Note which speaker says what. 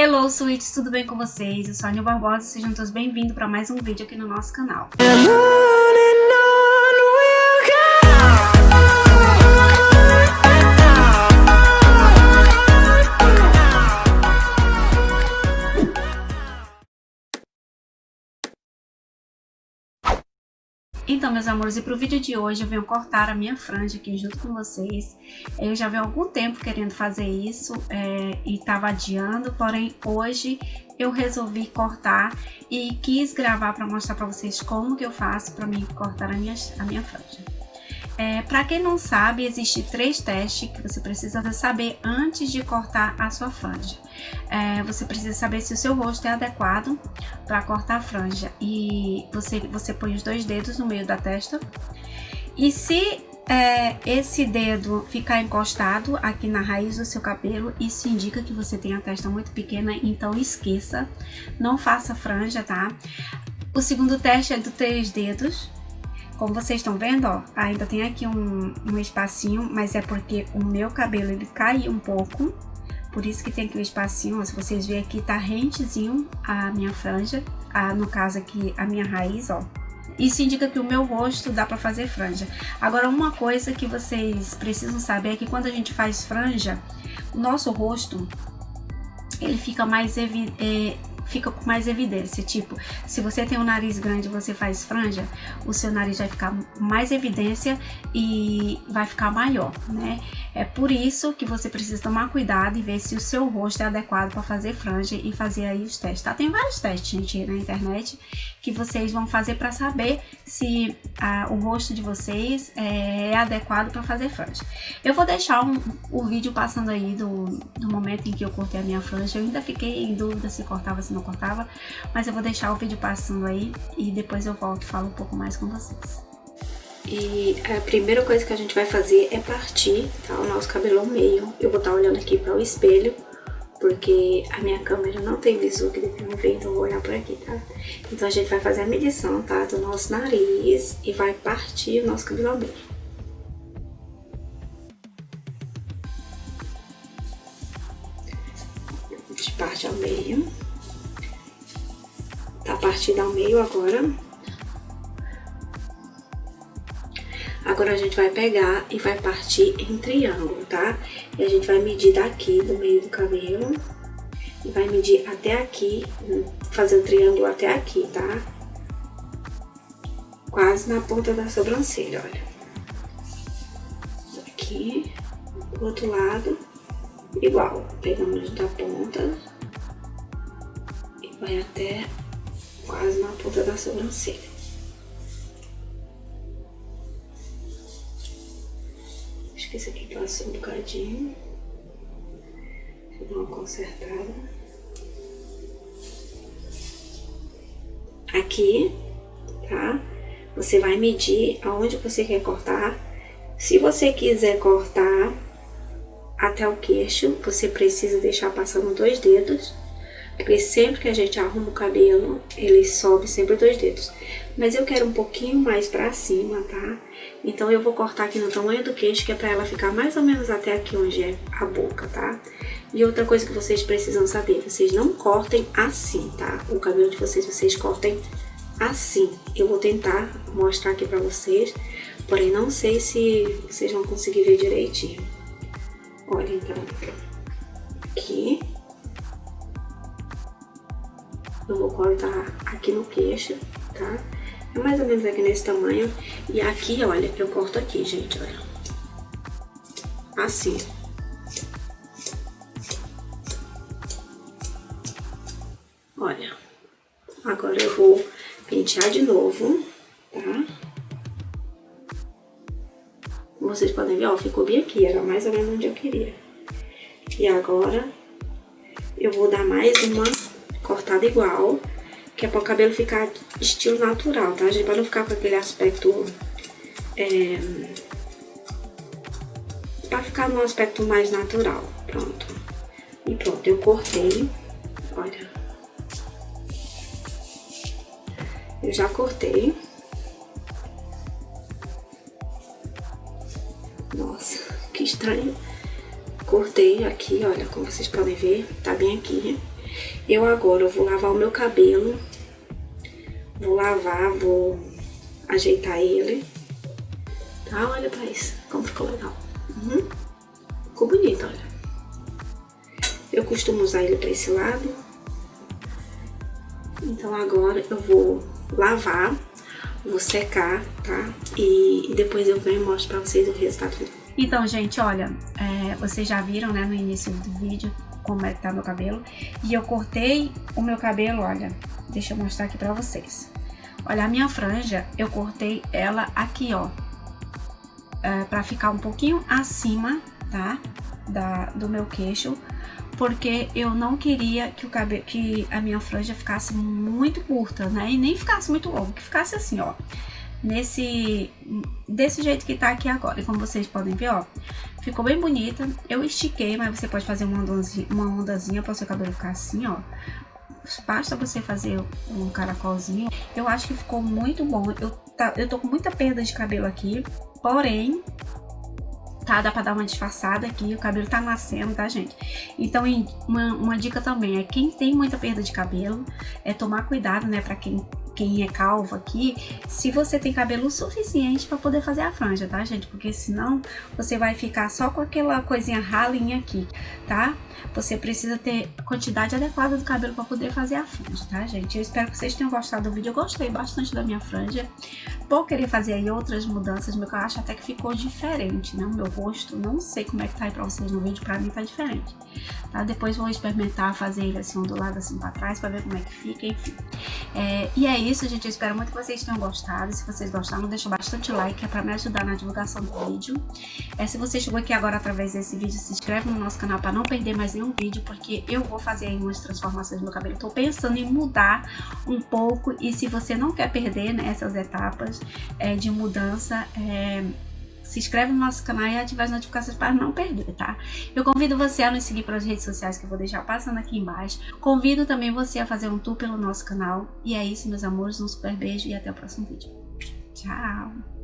Speaker 1: Hello, Sweets, tudo bem com vocês? Eu sou a Anil Barbosa, sejam todos bem-vindos para mais um vídeo aqui no nosso canal. Então, meus amores, e pro vídeo de hoje eu venho cortar a minha franja aqui junto com vocês. Eu já venho algum tempo querendo fazer isso é, e tava adiando, porém hoje eu resolvi cortar e quis gravar para mostrar para vocês como que eu faço para mim cortar a minha, a minha franja. É, para quem não sabe, existem três testes que você precisa saber antes de cortar a sua franja. É, você precisa saber se o seu rosto é adequado para cortar a franja e você, você põe os dois dedos no meio da testa. E se é, esse dedo ficar encostado aqui na raiz do seu cabelo, isso indica que você tem a testa muito pequena, então esqueça, não faça franja, tá? O segundo teste é do três dedos, como vocês estão vendo, ó, ainda tem aqui um, um espacinho, mas é porque o meu cabelo ele cai um pouco. Por isso que tem aqui um espacinho, ó, se vocês verem aqui, tá rentezinho a minha franja, a, no caso aqui a minha raiz, ó. Isso indica que o meu rosto dá pra fazer franja. Agora, uma coisa que vocês precisam saber é que quando a gente faz franja, o nosso rosto, ele fica mais evidente, é, fica com mais evidência. Tipo, se você tem um nariz grande e você faz franja, o seu nariz vai ficar mais evidência e vai ficar maior, né? É por isso que você precisa tomar cuidado e ver se o seu rosto é adequado para fazer franja e fazer aí os testes, tá? Tem vários testes, gente, na internet que vocês vão fazer para saber se ah, o rosto de vocês é, é adequado para fazer franja. Eu vou deixar um, o vídeo passando aí do, do momento em que eu cortei a minha franja. Eu ainda fiquei em dúvida se cortava, se não cortava, mas eu vou deixar o vídeo passando aí e depois eu volto e falo um pouco mais com vocês. E a primeira coisa que a gente vai fazer é partir tá, o nosso cabelo ao meio. Eu vou estar tá olhando aqui para o espelho porque a minha câmera não tem visu que deve me ver, então eu vou olhar por aqui, tá? Então a gente vai fazer a medição, tá? Do nosso nariz e vai partir o nosso cabelo ao meio. Tá partido ao meio agora. Agora a gente vai pegar e vai partir em triângulo, tá? E a gente vai medir daqui, do meio do cabelo. E vai medir até aqui, fazer o um triângulo até aqui, tá? Quase na ponta da sobrancelha, olha. Aqui, do outro lado, igual. Pegamos da ponta e vai até quase na ponta da sobrancelha. Acho que esse aqui passou um bocadinho. Deixa eu dar uma consertada. Aqui, tá? Você vai medir aonde você quer cortar. Se você quiser cortar até o queixo, você precisa deixar passando dois dedos. Porque sempre que a gente arruma o cabelo, ele sobe sempre dois dedos. Mas eu quero um pouquinho mais pra cima, tá? Então eu vou cortar aqui no tamanho do queixo, que é pra ela ficar mais ou menos até aqui onde é a boca, tá? E outra coisa que vocês precisam saber, vocês não cortem assim, tá? O cabelo de vocês, vocês cortem assim. Eu vou tentar mostrar aqui pra vocês, porém não sei se vocês vão conseguir ver direitinho. Olha, então, aqui. Eu vou cortar aqui no queixo, tá? É mais ou menos aqui nesse tamanho. E aqui, olha, eu corto aqui, gente, olha. Assim. Olha. Agora eu vou pentear de novo, tá? Vocês podem ver, ó, ficou bem aqui. Era mais ou menos onde eu queria. E agora eu vou dar mais uma cortada igual que é para o cabelo ficar estilo natural, tá, gente? Para não ficar com aquele aspecto... É, para ficar num aspecto mais natural, pronto. E pronto, eu cortei, olha. Eu já cortei. Nossa, que estranho. Cortei aqui, olha, como vocês podem ver, tá bem aqui. Eu agora vou lavar o meu cabelo. Vou lavar, vou ajeitar ele. Tá? Olha pra isso, como ficou legal. Uhum. Ficou bonito, olha. Eu costumo usar ele pra esse lado. Então agora eu vou lavar, vou secar, tá? E, depois eu venho e mostro pra vocês o resultado. Então, gente, olha, é, vocês já viram, né, no início do vídeo, como é que tá meu cabelo. E eu cortei o meu cabelo, olha, deixa eu mostrar aqui pra vocês. Olha, a minha franja, eu cortei ela aqui, ó, é, pra ficar um pouquinho acima, tá, da, do meu queixo, porque eu não queria que o cabelo, que a minha franja ficasse muito curta, né, e nem ficasse muito longo, que ficasse assim, ó, nesse desse jeito que tá aqui agora. E como vocês podem ver, ó, ficou bem bonita. Eu estiquei, mas você pode fazer uma ondazinha, uma ondazinha para o seu cabelo ficar assim, ó. Basta você fazer um caracolzinho. Eu acho que ficou muito bom. Eu, tá, eu tô com muita perda de cabelo aqui, porém, tá? Dá pra dar uma disfarçada aqui, o cabelo tá nascendo, tá, gente? Então, uma, uma dica também é quem tem muita perda de cabelo, é tomar cuidado, né, pra quem quem é calvo aqui, se você tem cabelo suficiente para poder fazer a franja, tá, gente? Porque senão você vai ficar só com aquela coisinha ralinha aqui, tá? Você precisa ter quantidade adequada do cabelo para poder fazer a franja, tá, gente? Eu espero que vocês tenham gostado do vídeo. Eu gostei bastante da minha franja. Vou querer fazer aí outras mudanças, meu eu acho até que ficou diferente, né? O meu rosto, não sei como é que tá aí pra vocês no vídeo, pra mim tá diferente, tá? Depois vou experimentar fazer ele assim, do lado assim pra trás, pra ver como é que fica, enfim. É, e é isso, gente. Eu espero muito que vocês tenham gostado. Se vocês gostaram, deixa bastante like, é pra me ajudar na divulgação do vídeo. É, se você chegou aqui agora através desse vídeo, se inscreve no nosso canal pra não perder mais nenhum vídeo, porque eu vou fazer aí umas transformações no meu cabelo. Tô pensando em mudar um pouco e se você não quer perder né, essas etapas é, de mudança, é, se inscreve no nosso canal e ative as notificações para não perder, tá? Eu convido você a nos seguir pelas redes sociais que eu vou deixar passando aqui embaixo. Convido também você a fazer um tour pelo nosso canal. E é isso, meus amores. Um super beijo e até o próximo vídeo. Tchau!